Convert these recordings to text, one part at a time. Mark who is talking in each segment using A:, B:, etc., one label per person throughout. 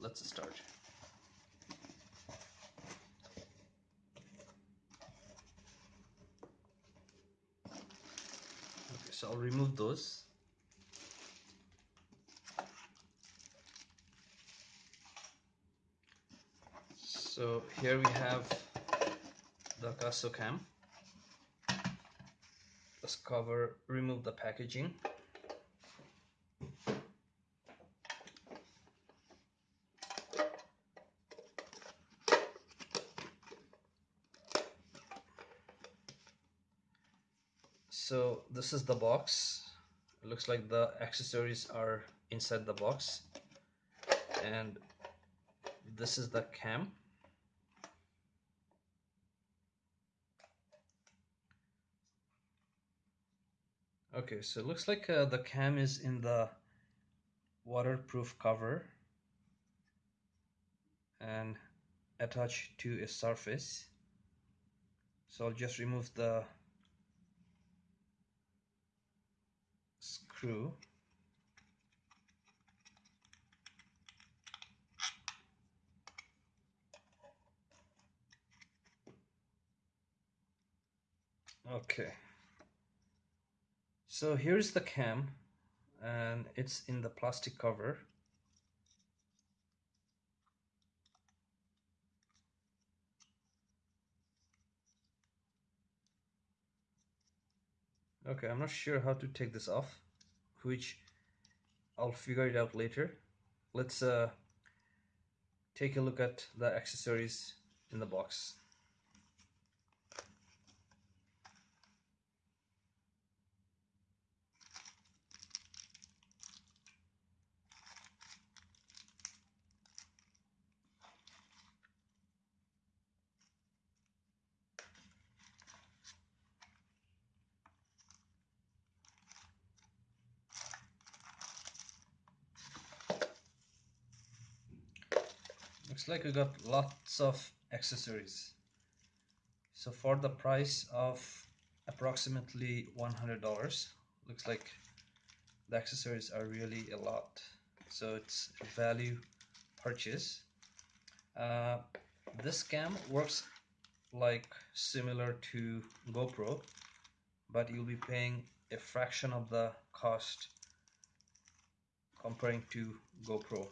A: let's start. Okay so I'll remove those. So here we have the Akaso cam. Let's cover remove the packaging so this is the box. It looks like the accessories are inside the box. And this is the cam. Okay so it looks like uh, the cam is in the waterproof cover. And attached to a surface. So I'll just remove the screw okay. So here's the cam and it's in the plastic cover. Okay I'm not sure how to take this off which I'll figure it out later. Let's uh, take a look at the accessories in the box looks like we got lots of accessories. So for the price of approximately $100 looks like the accessories are really a lot. So it's value purchase. Uh, this cam works like similar to GoPro but you'll be paying a fraction of the cost comparing to GoPro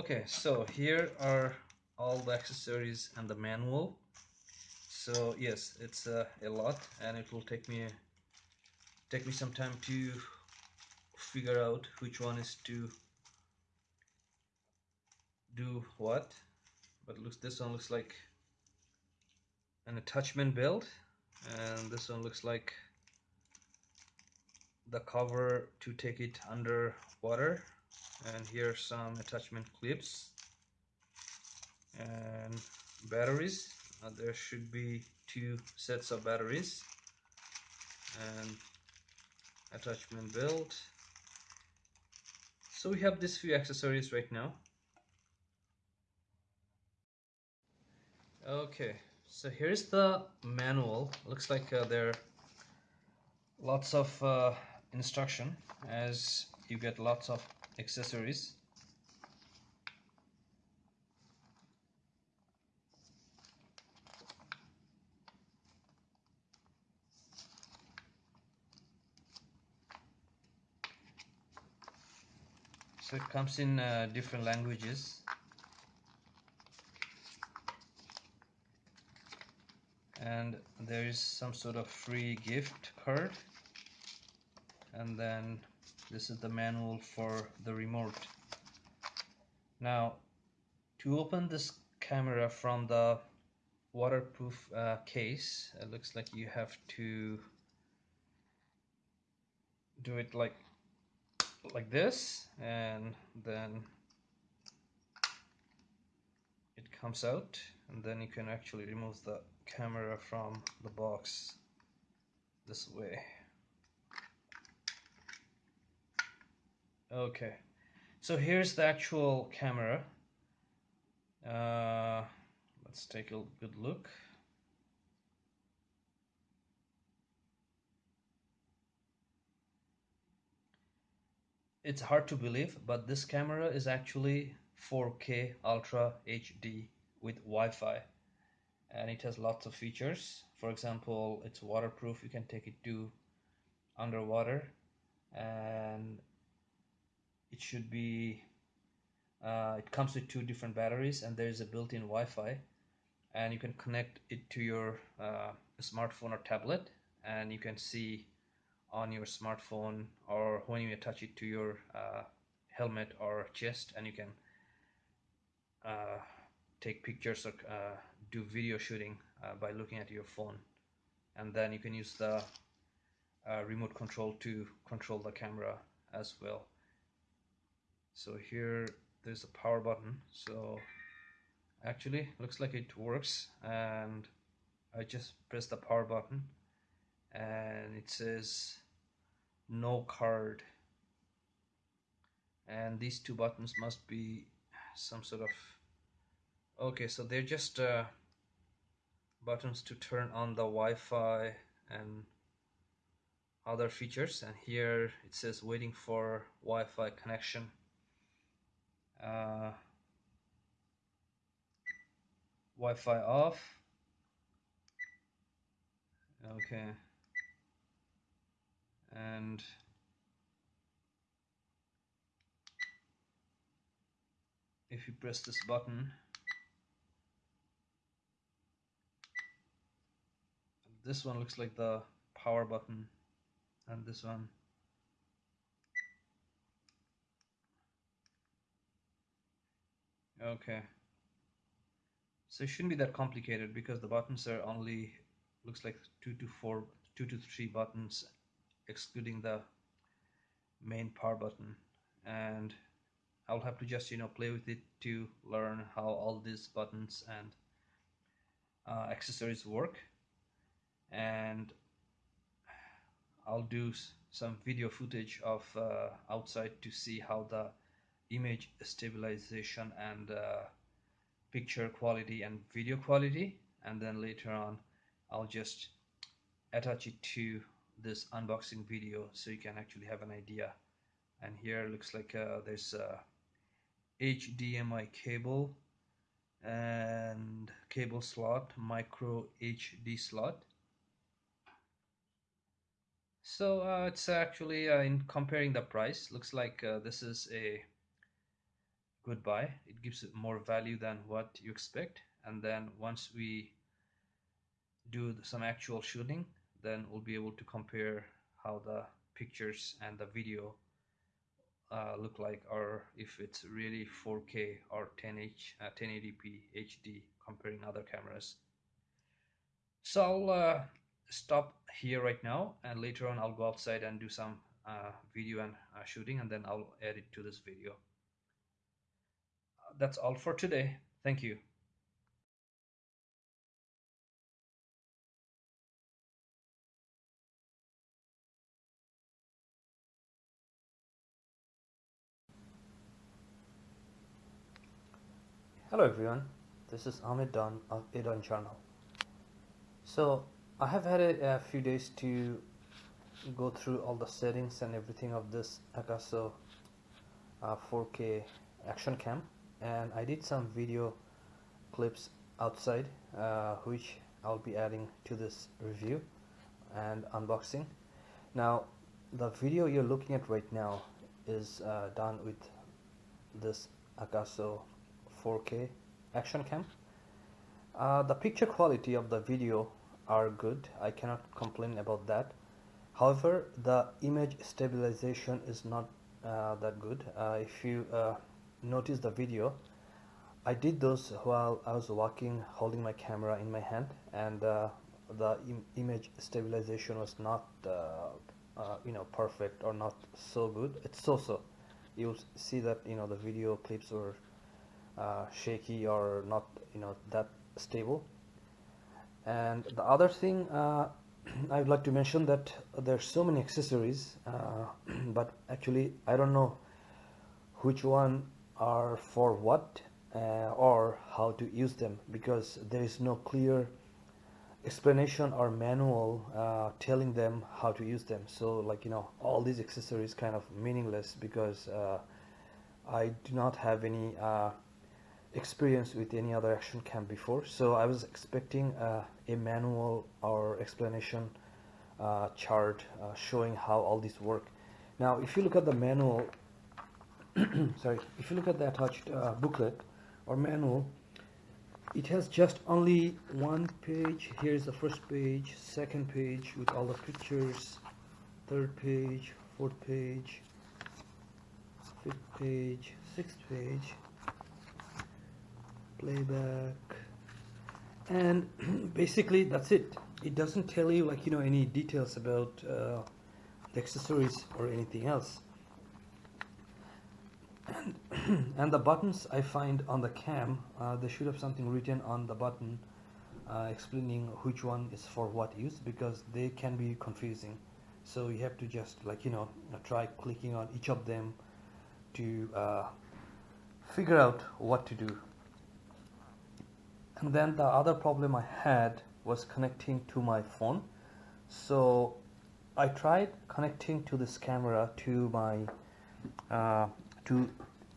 A: okay so here are all the accessories and the manual. So yes it's uh, a lot and it will take me take me some time to figure out which one is to do what. But looks this one looks like an attachment belt and this one looks like the cover to take it under water and here some attachment clips and batteries. Uh, there should be two sets of batteries and attachment belt. So we have these few accessories right now. Okay so here's the manual. Looks like uh, there are lots of uh, instruction as you get lots of accessories. So it comes in uh, different languages. And there is some sort of free gift card. And then this is the manual for the remote. Now to open this camera from the waterproof uh, case it looks like you have to do it like like this and then it comes out and then you can actually remove the camera from the box this way okay. So here's the actual camera. Uh, let's take a good look. It's hard to believe but this camera is actually 4k ultra HD with Wi-Fi. And it has lots of features. For example it's waterproof. You can take it to underwater. And it should be uh, it comes with two different batteries and there is a built-in Wi-Fi and you can connect it to your uh, smartphone or tablet and you can see on your smartphone or when you attach it to your uh, helmet or chest and you can uh, take pictures or uh, do video shooting uh, by looking at your phone. And then you can use the remote control to control the camera as well so here there's a power button. So actually looks like it works. And I just press the power button. And it says no card. And these two buttons must be some sort of okay so they're just uh, buttons to turn on the Wi-Fi and other features. And here it says waiting for Wi-Fi connection uh, Wi-Fi off. Okay. And if you press this button this one looks like the power button and this one okay. So it shouldn't be that complicated because the buttons are only looks like two to four two to three buttons excluding the main power button. And I'll have to just you know play with it to learn how all these buttons and uh, accessories work. And I'll do some video footage of uh, outside to see how the image stabilization and uh, picture quality and video quality. And then later on I'll just attach it to this unboxing video so you can actually have an idea. And here looks like uh, there's a HDMI cable and cable slot micro HD slot. So uh, it's actually uh, in comparing the price looks like uh, this is a good buy it gives it more value than what you expect and then once we do some actual shooting then we'll be able to compare how the pictures and the video uh, look like or if it's really 4K or 10H, uh, 1080p HD comparing other cameras. So I'll uh, stop here right now and later on I'll go outside and do some uh, video and uh, shooting and then I'll add it to this video. That's all for today. Thank you. Hello everyone, this is Ahmed Don of Adon Channel. So I have had a, a, few days to go through all the settings and everything of this Akaso uh, 4K action cam and I did some video clips outside uh, which I'll be adding to this review and unboxing. Now the video you're looking at right now is uh, done with this Akaso 4K action cam. Uh, the picture quality of the video are good. I cannot complain about that. However, the image stabilization is not uh, that good. Uh, if you uh, notice the video, I did those while I was walking holding my camera in my hand and uh, the Im image stabilization was not uh, you know perfect or not so good. It's so-so. You'll see that you know the video clips were uh, shaky or not you know that stable and the other thing uh, I would like to mention that there's so many accessories uh, but actually I don't know which one are for what uh, or how to use them because there is no clear explanation or manual uh, telling them how to use them. So like you know all these accessories kind of meaningless because uh, I do not have any uh, experience with any other action cam before. So I was expecting uh, a manual or explanation uh, chart showing how all these work. Now if you look at the manual sorry if you look at the attached booklet or manual it has just only one page. Here's the first page second page with all the pictures third page fourth page fifth page sixth page playback. And basically that's it. It doesn't tell you like you know any details about uh, the accessories or anything else and, and the buttons I find on the cam uh, they should have something written on the button uh, explaining which one is for what use because they can be confusing. So you have to just like you know try clicking on each of them to uh, figure out what to do. And then the other problem I had was connecting to my phone. So I tried connecting to this camera to my to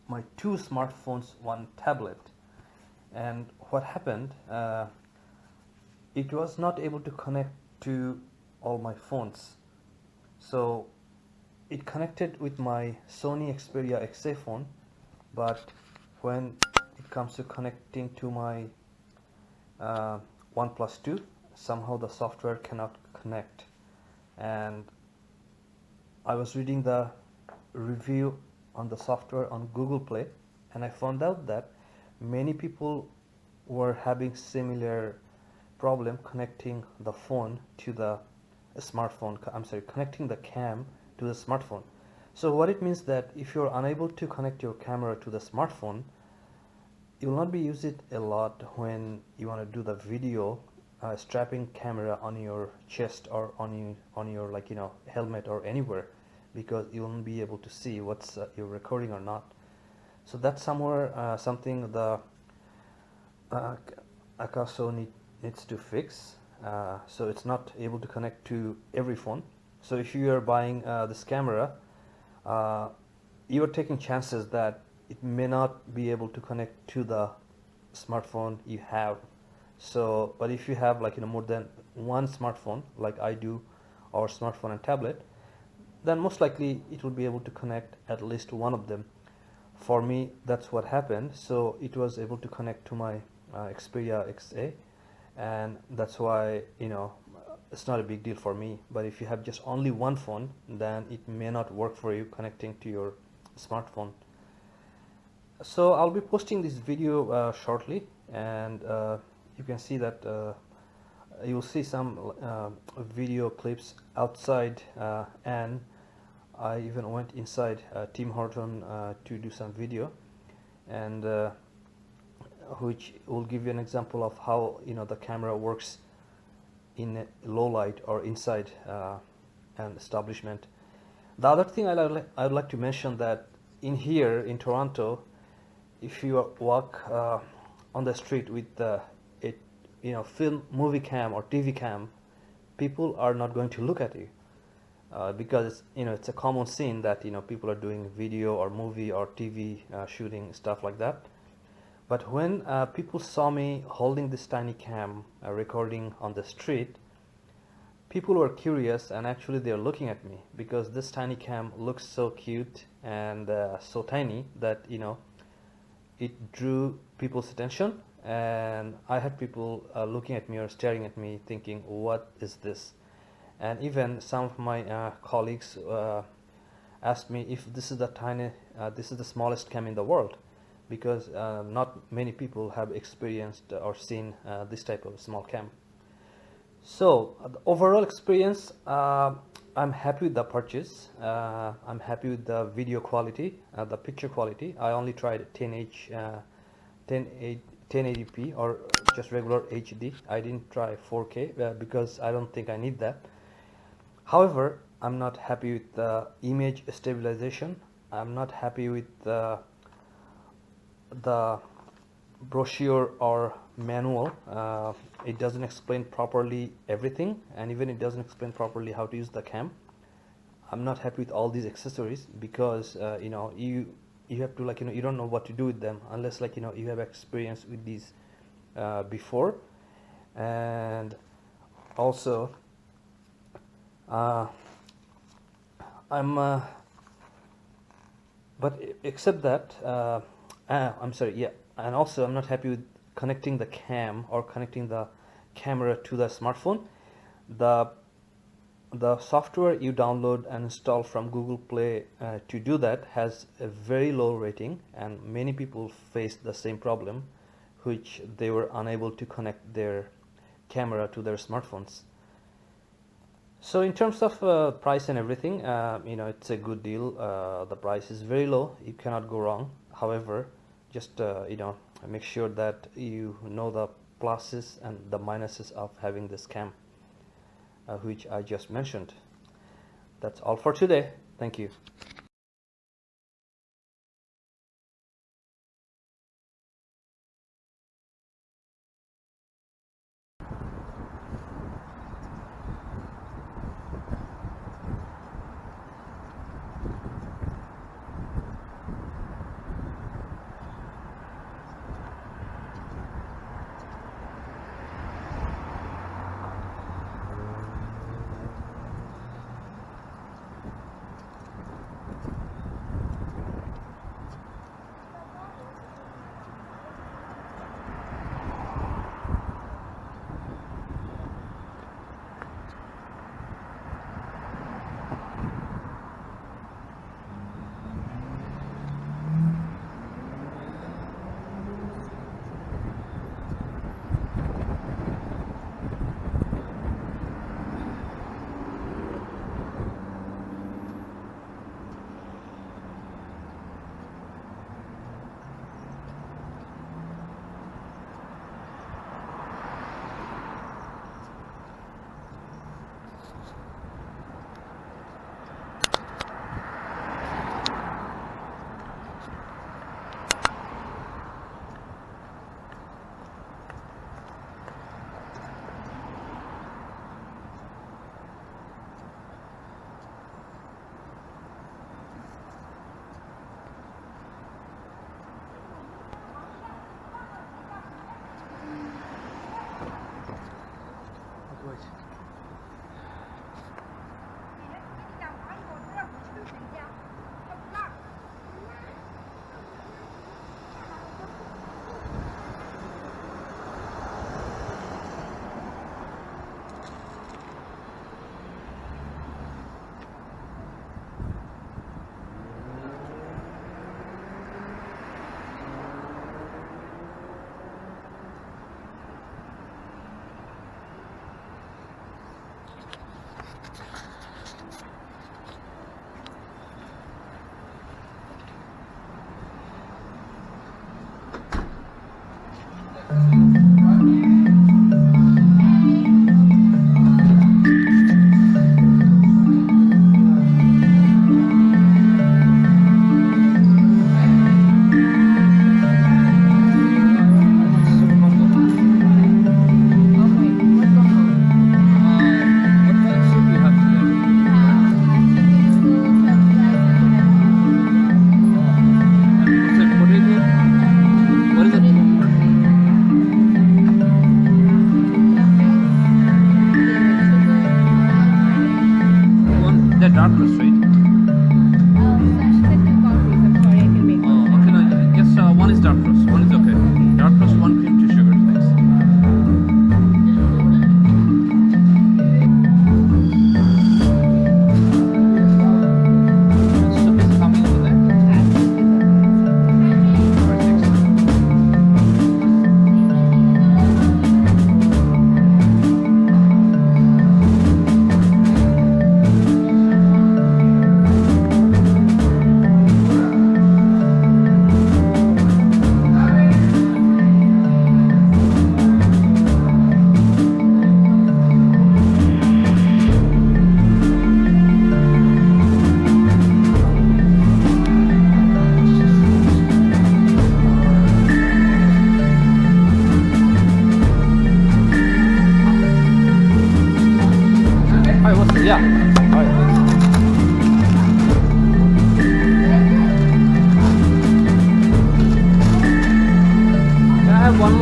A: my two smartphones one tablet. And what happened uh, it was not able to connect to all my phones. So it connected with my Sony Xperia XA phone but when it comes to connecting to my uh, OnePlus 2 somehow the software cannot connect. And I was reading the review on the software on Google Play and I found out that many people were having similar problem connecting the phone to the smartphone I'm sorry connecting the cam to the smartphone. So what it means that if you're unable to connect your camera to the smartphone you will not be use it a lot when you want to do the video uh, strapping camera on your chest or on you on your like you know helmet or anywhere because you won't be able to see what's uh, you're recording or not. So that's somewhere uh, something the uh, Akaso need, needs to fix. Uh, so it's not able to connect to every phone. So if you are buying uh, this camera uh, you are taking chances that it may not be able to connect to the smartphone you have. So but if you have like you know more than one smartphone like I do or smartphone and tablet then most likely it will be able to connect at least one of them. For me that's what happened. So it was able to connect to my uh, Xperia XA and that's why you know it's not a big deal for me. But if you have just only one phone then it may not work for you connecting to your smartphone. So I'll be posting this video uh, shortly and uh, you can see that uh, you'll see some uh, video clips outside uh, and I even went inside uh, Tim Horton uh, to do some video and uh, which will give you an example of how you know the camera works in low light or inside an establishment. The other thing I'd like, I'd like to mention that in here in Toronto if you walk uh, on the street with uh, a you know film movie cam or TV cam people are not going to look at you uh, because you know it's a common scene that you know people are doing video or movie or TV uh, shooting stuff like that. But when uh, people saw me holding this tiny cam uh, recording on the street people were curious and actually they're looking at me because this tiny cam looks so cute and uh, so tiny that you know it drew people's attention. And I had people looking at me or staring at me thinking what is this and even some of my uh, colleagues uh, asked me if this is the tiny uh, this is the smallest cam in the world. Because uh, not many people have experienced or seen uh, this type of small cam. So uh, the overall experience I'm happy with the purchase. I'm happy with the video quality the picture quality. I only tried 10H 10 1080p or just regular HD I didn't try 4k because I don't think I need that however I'm not happy with the image stabilization. I'm not happy with the the brochure or manual. Uh, it doesn't explain properly everything and even it doesn't explain properly how to use the cam. I'm not happy with all these accessories because uh, you know you you have to like you know you don't know what to do with them unless like you know you have experience with these uh, before. And also uh, I'm uh, but except that uh, ah, I'm sorry yeah and also I'm not happy with connecting the cam or connecting the camera to the smartphone. The the software you download and install from Google Play uh, to do that has a very low rating and many people face the same problem which they were unable to connect their camera to their smartphones so in terms of uh, price and everything uh, you know it's a good deal uh, the price is very low you cannot go wrong however just uh, you know make sure that you know the pluses and the minuses of having this cam uh, which I just mentioned. That's all for today. Thank you.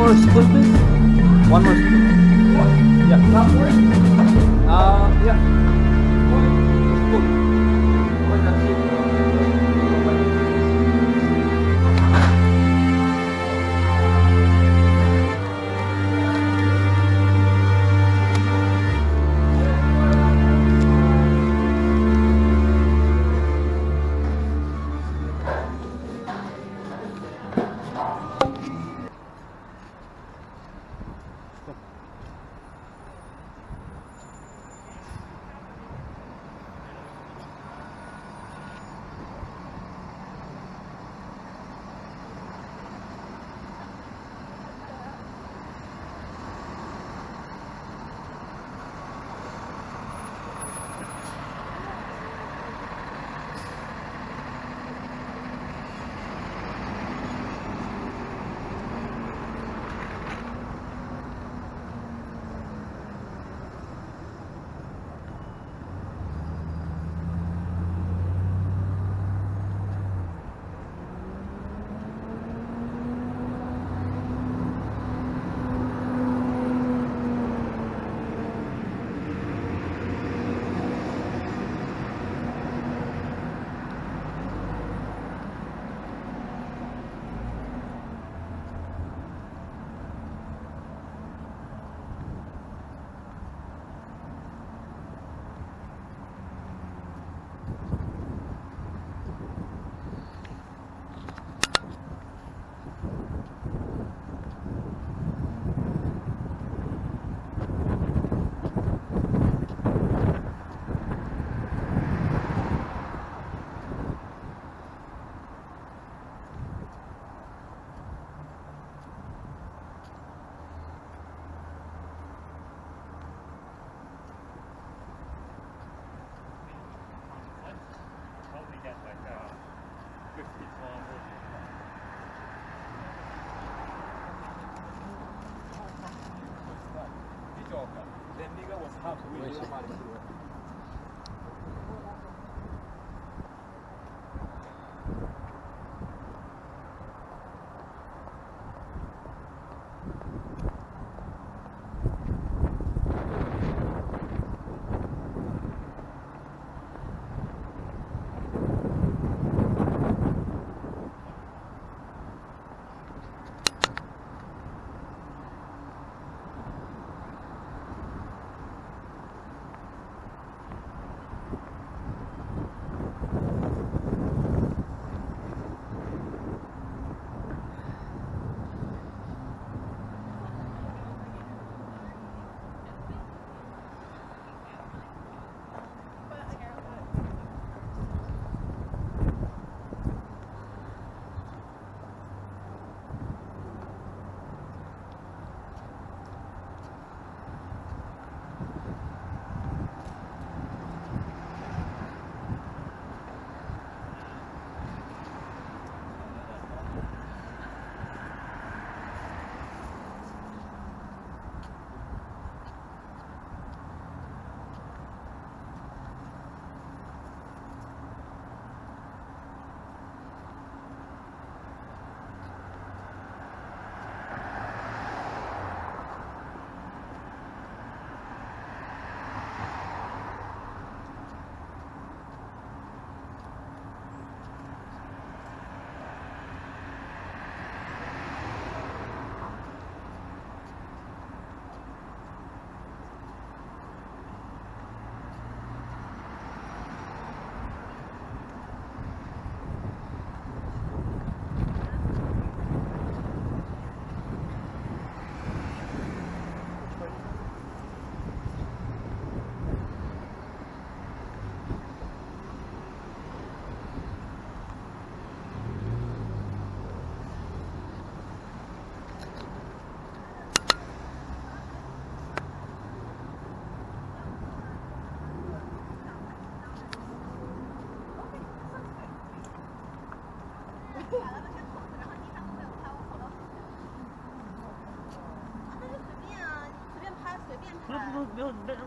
B: More spoon, please? One more
C: 不是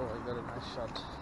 A: Oh, I got a nice shot.